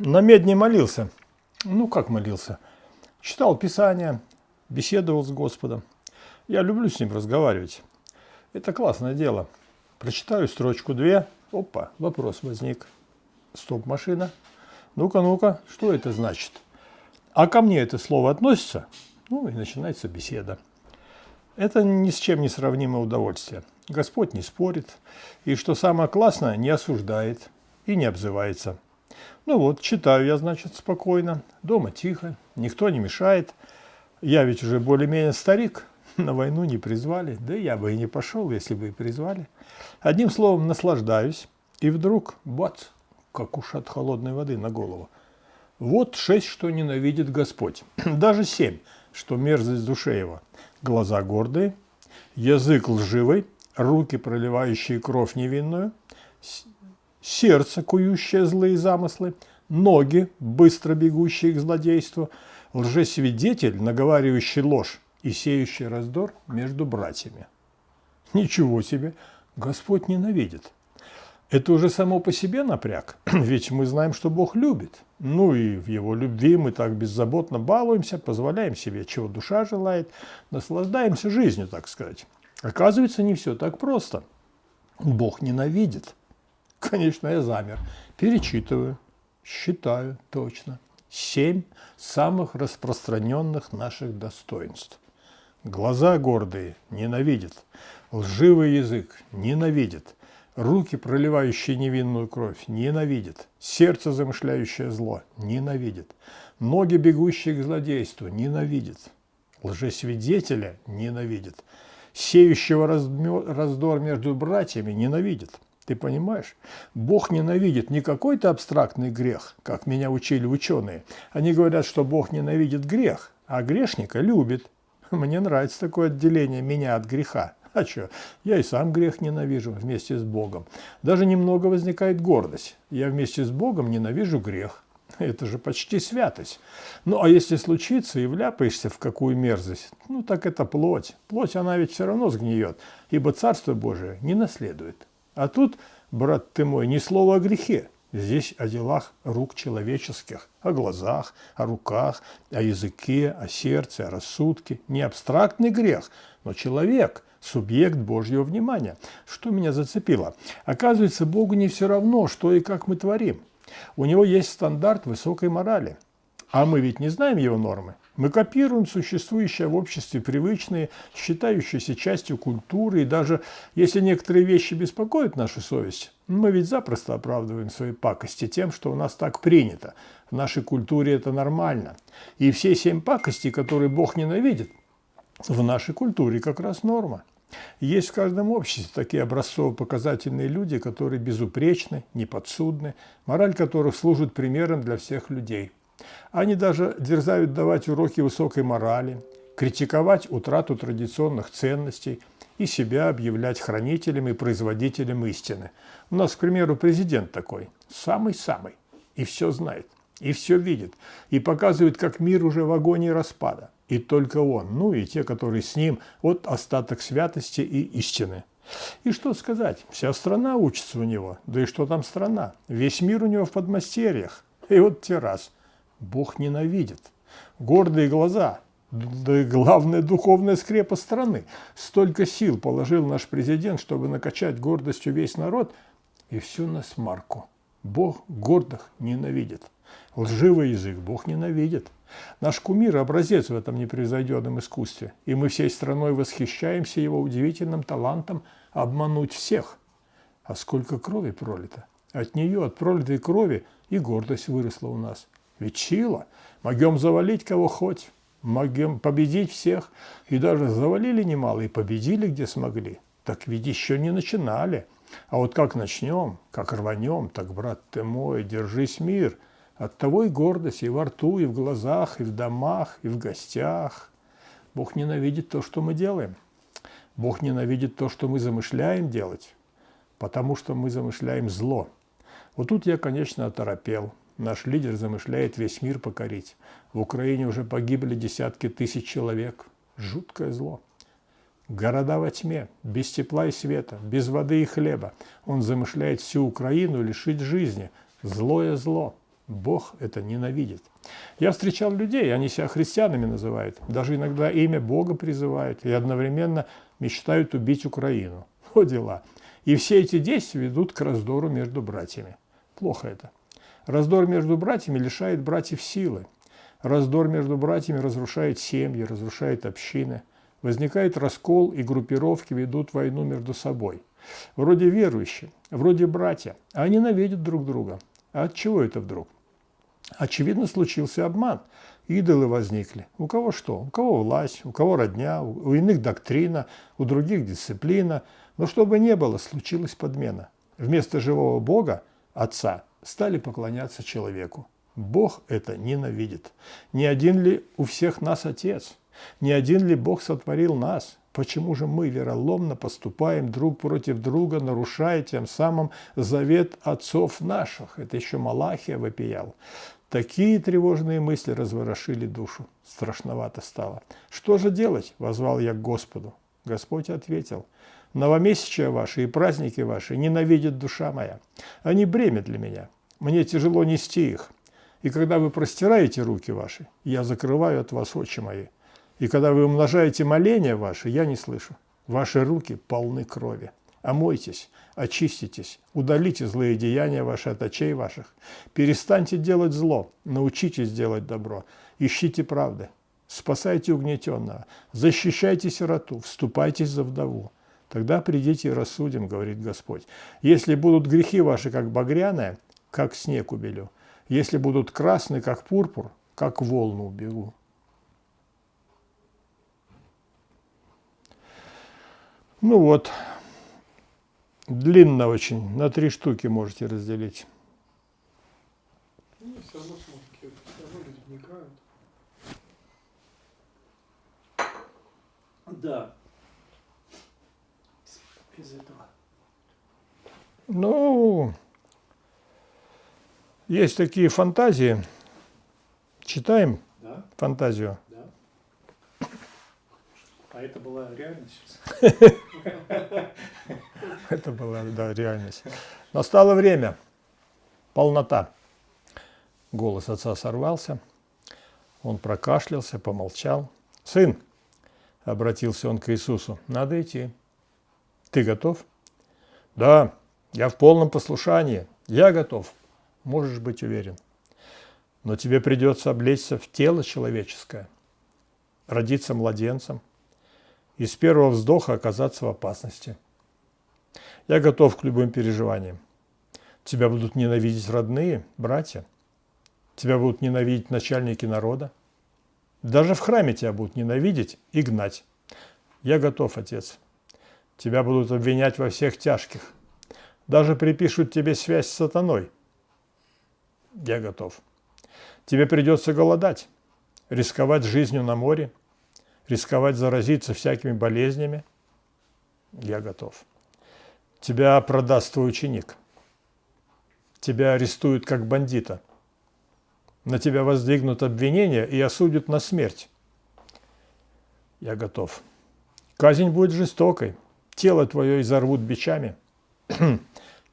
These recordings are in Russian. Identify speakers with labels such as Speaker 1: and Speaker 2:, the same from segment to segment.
Speaker 1: На медне молился. Ну, как молился? Читал Писание, беседовал с Господом. Я люблю с ним разговаривать. Это классное дело. Прочитаю строчку две. Опа, вопрос возник. Стоп-машина. Ну-ка, ну-ка, что это значит? А ко мне это слово относится? Ну и начинается беседа. Это ни с чем не сравнимое удовольствие. Господь не спорит, и, что самое классное, не осуждает и не обзывается. Ну вот, читаю я, значит, спокойно, дома тихо, никто не мешает. Я ведь уже более-менее старик, на войну не призвали, да я бы и не пошел, если бы и призвали. Одним словом, наслаждаюсь, и вдруг, бац, как уж от холодной воды на голову. Вот шесть, что ненавидит Господь, даже семь, что мерзость душе его – глаза гордые, язык лживый, руки, проливающие кровь невинную, сердце, кующее злые замыслы, ноги, быстро бегущие к злодейству, лжесвидетель, наговаривающий ложь и сеющий раздор между братьями. Ничего себе! Господь ненавидит. Это уже само по себе напряг, ведь мы знаем, что Бог любит. Ну и в Его любви мы так беззаботно балуемся, позволяем себе, чего душа желает, наслаждаемся жизнью, так сказать. Оказывается, не все так просто. Бог ненавидит. Конечно, я замер. Перечитываю, считаю точно. Семь самых распространенных наших достоинств. Глаза гордые ненавидят, лживый язык ненавидит, Руки, проливающие невинную кровь, ненавидит. Сердце, замышляющее зло, ненавидит. Ноги, бегущие к злодейству, ненавидит. Лжесвидетеля ненавидит. Сеющего раздор между братьями ненавидит. Ты понимаешь? Бог ненавидит не какой-то абстрактный грех, как меня учили ученые. Они говорят, что Бог ненавидит грех, а грешника любит. Мне нравится такое отделение меня от греха. А что? Я и сам грех ненавижу вместе с Богом. Даже немного возникает гордость. Я вместе с Богом ненавижу грех. Это же почти святость. Ну, а если случится и вляпаешься в какую мерзость, ну, так это плоть. Плоть, она ведь все равно сгниет, ибо Царство Божие не наследует. А тут, брат ты мой, ни слова о грехе. Здесь о делах рук человеческих, о глазах, о руках, о языке, о сердце, о рассудке. Не абстрактный грех, но человек – субъект Божьего внимания. Что меня зацепило? Оказывается, Богу не все равно, что и как мы творим. У него есть стандарт высокой морали. А мы ведь не знаем его нормы. Мы копируем существующие в обществе привычные, считающиеся частью культуры, и даже если некоторые вещи беспокоят нашу совесть, мы ведь запросто оправдываем свои пакости тем, что у нас так принято. В нашей культуре это нормально. И все семь пакостей, которые Бог ненавидит, в нашей культуре как раз норма. Есть в каждом обществе такие образцово-показательные люди, которые безупречны, неподсудны, мораль которых служит примером для всех людей. Они даже дерзают давать уроки высокой морали, критиковать утрату традиционных ценностей и себя объявлять хранителем и производителем истины. У нас, к примеру, президент такой, самый-самый, и все знает, и все видит, и показывает, как мир уже в агонии распада и только он, ну и те, которые с ним, вот остаток святости и истины. И что сказать, вся страна учится у него, да и что там страна, весь мир у него в подмастерьях. И вот те раз, Бог ненавидит, гордые глаза, да и главная духовная скрепа страны. Столько сил положил наш президент, чтобы накачать гордостью весь народ, и все на смарку. Бог гордых ненавидит. Лживый язык Бог ненавидит. Наш кумир – образец в этом непревзойденном искусстве, и мы всей страной восхищаемся его удивительным талантом обмануть всех. А сколько крови пролито! От нее, от пролитой крови, и гордость выросла у нас. Ведь сила! Могем завалить кого хоть, могем победить всех, и даже завалили немало, и победили, где смогли. Так ведь еще не начинали. А вот как начнем, как рванем, так, брат ты мой, держись мир – от того и гордость и во рту, и в глазах, и в домах, и в гостях. Бог ненавидит то, что мы делаем. Бог ненавидит то, что мы замышляем делать, потому что мы замышляем зло. Вот тут я, конечно, оторопел. Наш лидер замышляет весь мир покорить. В Украине уже погибли десятки тысяч человек. Жуткое зло. Города во тьме, без тепла и света, без воды и хлеба. Он замышляет всю Украину лишить жизни. Злое зло. Бог это ненавидит. Я встречал людей, они себя христианами называют, даже иногда имя Бога призывают и одновременно мечтают убить Украину. Вот дела. И все эти действия ведут к раздору между братьями. Плохо это. Раздор между братьями лишает братьев силы. Раздор между братьями разрушает семьи, разрушает общины. Возникает раскол, и группировки ведут войну между собой. Вроде верующие, вроде братья, а они ненавидят друг друга. А от чего это вдруг? Очевидно, случился обман. Идолы возникли. У кого что? У кого власть, у кого родня, у иных доктрина, у других дисциплина. Но чтобы не было, случилась подмена. Вместо живого Бога, Отца, стали поклоняться человеку. Бог это ненавидит. Не один ли у всех нас Отец? Не один ли Бог сотворил нас? Почему же мы вероломно поступаем друг против друга, нарушая тем самым завет отцов наших? Это еще Малахия вопиял. Такие тревожные мысли разворошили душу. Страшновато стало. «Что же делать?» – возвал я к Господу. Господь ответил, «Новомесячия ваши и праздники ваши ненавидит душа моя. Они бремя для меня. Мне тяжело нести их. И когда вы простираете руки ваши, я закрываю от вас очи мои. И когда вы умножаете моления ваши, я не слышу. Ваши руки полны крови. Омойтесь, очиститесь, удалите злые деяния ваши от очей ваших. Перестаньте делать зло, научитесь делать добро, ищите правды, спасайте угнетенного, защищайте сироту, вступайтесь за вдову. Тогда придите и рассудим, говорит Господь. Если будут грехи ваши, как багряные, как снег убелю. Если будут красные, как пурпур, как волну убегу. Ну вот, Длинно очень, на три штуки можете разделить. Ну, все равно смотрите, все равно люди вникают. Да. Из этого. Ну, есть такие фантазии. Читаем да? фантазию.
Speaker 2: Да. А это была реальность?
Speaker 1: Это была, да, реальность. Настало время. Полнота. Голос отца сорвался. Он прокашлялся, помолчал. «Сын!» – обратился он к Иисусу. «Надо идти. Ты готов?» «Да, я в полном послушании. Я готов. Можешь быть уверен. Но тебе придется облечься в тело человеческое, родиться младенцем и с первого вздоха оказаться в опасности. Я готов к любым переживаниям. Тебя будут ненавидеть родные, братья. Тебя будут ненавидеть начальники народа. Даже в храме тебя будут ненавидеть и гнать. Я готов, отец. Тебя будут обвинять во всех тяжких. Даже припишут тебе связь с сатаной. Я готов. Тебе придется голодать, рисковать жизнью на море, рисковать заразиться всякими болезнями. Я готов. Тебя продаст твой ученик. Тебя арестуют как бандита. На тебя воздвигнут обвинение и осудят на смерть. Я готов. Казнь будет жестокой. Тело твое изорвут бичами.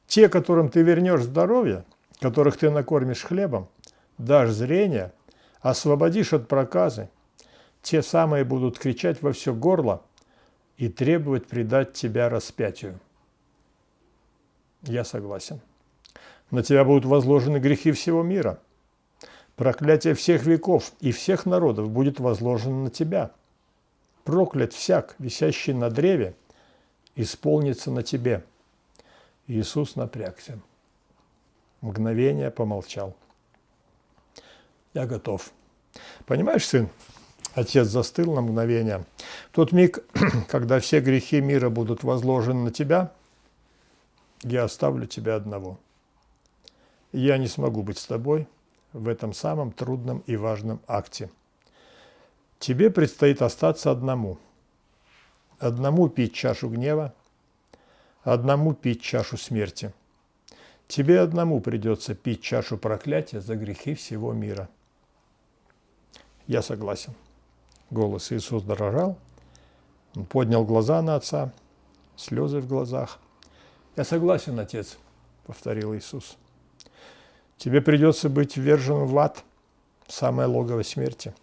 Speaker 1: Те, которым ты вернешь здоровье, которых ты накормишь хлебом, дашь зрение, освободишь от проказы, те самые будут кричать во все горло и требовать предать тебя распятию. Я согласен. На тебя будут возложены грехи всего мира. Проклятие всех веков и всех народов будет возложено на тебя. Проклят всяк, висящий на древе, исполнится на тебе. Иисус напрягся. Мгновение помолчал. Я готов. Понимаешь, сын, отец застыл на мгновение. В тот миг, когда все грехи мира будут возложены на тебя – я оставлю тебя одного. Я не смогу быть с тобой в этом самом трудном и важном акте. Тебе предстоит остаться одному. Одному пить чашу гнева, одному пить чашу смерти. Тебе одному придется пить чашу проклятия за грехи всего мира. Я согласен. Голос Иисус дрожал. Он поднял глаза на отца, слезы в глазах – «Я согласен, Отец», – повторил Иисус. Тебе придется быть вверженным в ад, самое логово смерти.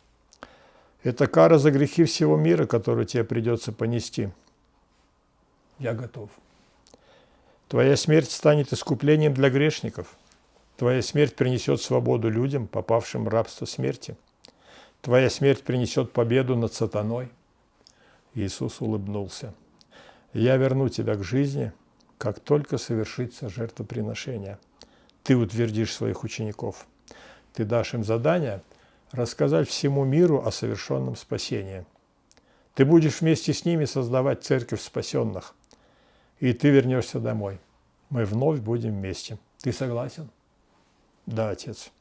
Speaker 1: Это кара за грехи всего мира, которую тебе придется понести. Я готов. Твоя смерть станет искуплением для грешников. Твоя смерть принесет свободу людям, попавшим в рабство смерти. Твоя смерть принесет победу над сатаной. Иисус улыбнулся. Я верну тебя к жизни, как только совершится жертвоприношение. Ты утвердишь своих учеников. Ты дашь им задание рассказать всему миру о совершенном спасении. Ты будешь вместе с ними создавать церковь спасенных. И ты вернешься домой. Мы вновь будем вместе. Ты согласен? Да, отец,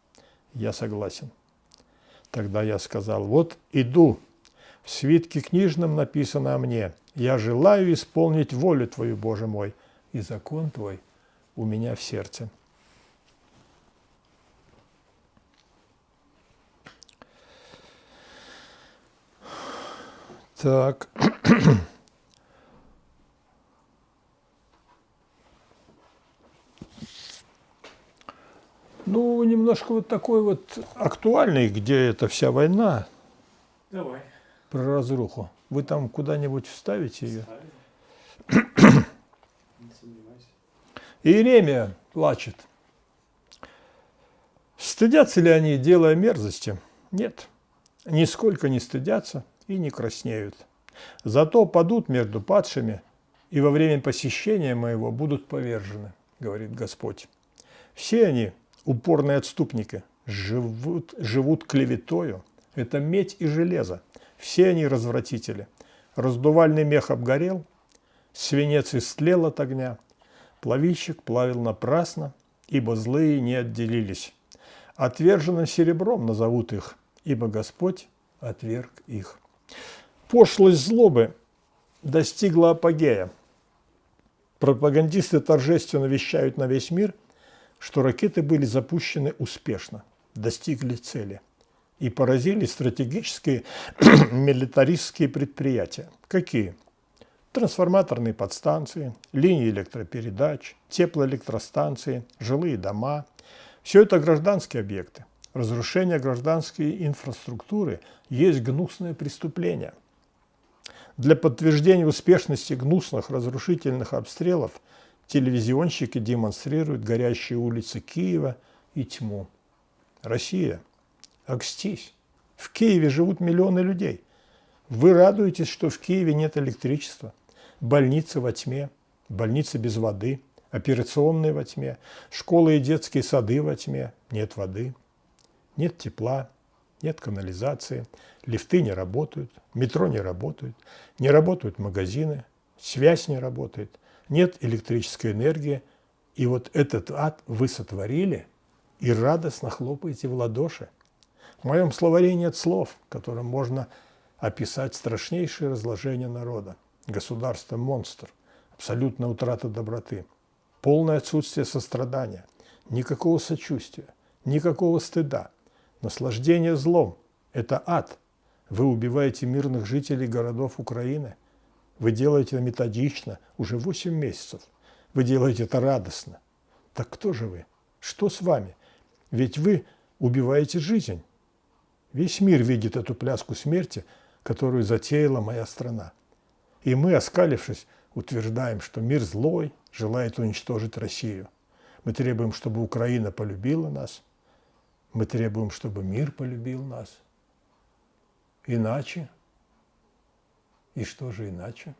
Speaker 1: я согласен. Тогда я сказал, вот иду, в свитке книжном написано о мне, я желаю исполнить волю Твою, Боже мой, и закон Твой у меня в сердце. Так. Ну, немножко вот такой вот актуальный, где эта вся война.
Speaker 2: Давай.
Speaker 1: Про разруху. Вы там куда-нибудь вставите ее? Иеремия плачет. Стыдятся ли они, делая мерзости? Нет, нисколько не стыдятся и не краснеют. Зато падут между падшими, и во время посещения моего будут повержены, говорит Господь. Все они упорные отступники, живут, живут клеветою. Это медь и железо. Все они развратители. Раздувальный мех обгорел, свинец истлел от огня, плавильщик плавил напрасно, ибо злые не отделились. Отверженным серебром назовут их, ибо Господь отверг их. Пошлость злобы достигла апогея. Пропагандисты торжественно вещают на весь мир – что ракеты были запущены успешно, достигли цели и поразили стратегические милитаристские предприятия. Какие? Трансформаторные подстанции, линии электропередач, теплоэлектростанции, жилые дома. Все это гражданские объекты. Разрушение гражданской инфраструктуры есть гнусное преступление. Для подтверждения успешности гнусных разрушительных обстрелов – телевизионщики демонстрируют горящие улицы Киева и тьму. Россия, окстись. В Киеве живут миллионы людей. Вы радуетесь, что в Киеве нет электричества, больницы во тьме, больницы без воды, операционные во тьме, школы и детские сады во тьме, нет воды, нет тепла, нет канализации, лифты не работают, метро не работают, не работают магазины, связь не работает – нет электрической энергии, и вот этот ад вы сотворили и радостно хлопаете в ладоши. В моем словаре нет слов, которым можно описать страшнейшее разложение народа. Государство – монстр, абсолютная утрата доброты, полное отсутствие сострадания, никакого сочувствия, никакого стыда, наслаждение злом – это ад. Вы убиваете мирных жителей городов Украины – вы делаете это методично, уже 8 месяцев. Вы делаете это радостно. Так кто же вы? Что с вами? Ведь вы убиваете жизнь. Весь мир видит эту пляску смерти, которую затеяла моя страна. И мы, оскалившись, утверждаем, что мир злой, желает уничтожить Россию. Мы требуем, чтобы Украина полюбила нас. Мы требуем, чтобы мир полюбил нас. Иначе и что же иначе?